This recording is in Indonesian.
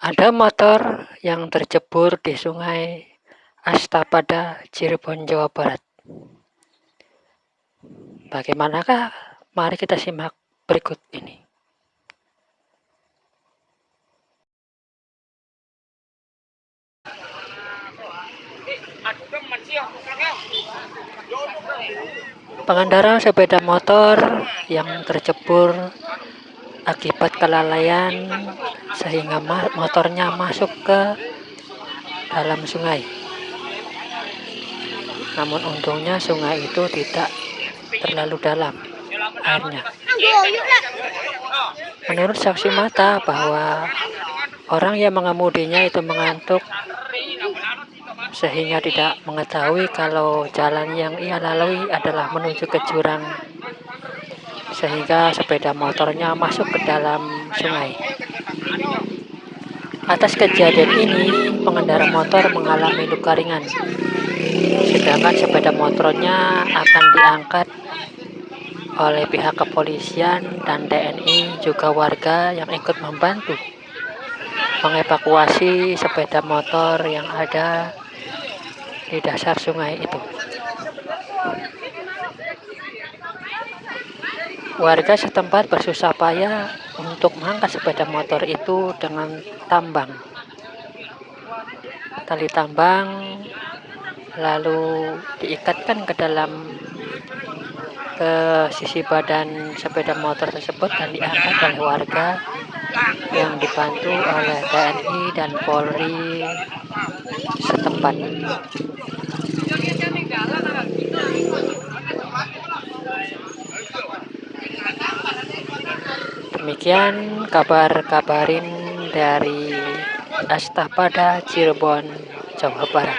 Ada motor yang tercebur di Sungai Astapada, Cirebon, Jawa Barat. Bagaimanakah? Mari kita simak berikut ini. Pengendara sepeda motor yang tercebur akibat kelalaian sehingga motornya masuk ke dalam sungai. Namun untungnya sungai itu tidak terlalu dalam airnya. Menurut saksi mata bahwa orang yang mengemudinya itu mengantuk sehingga tidak mengetahui kalau jalan yang ia lalui adalah menuju ke jurang sehingga sepeda motornya masuk ke dalam sungai. Atas kejadian ini, pengendara motor mengalami luka ringan, sedangkan sepeda motornya akan diangkat oleh pihak kepolisian dan TNI juga warga yang ikut membantu mengevakuasi sepeda motor yang ada di dasar sungai itu. Warga setempat bersusah payah untuk mengangkat sepeda motor itu dengan tambang. Tali tambang lalu diikatkan ke dalam ke sisi badan sepeda motor tersebut dan diangkat oleh warga yang dibantu oleh TNI dan Polri setempat. Demikian kabar kabarin dari Astapada Cirebon, Jawa Barat.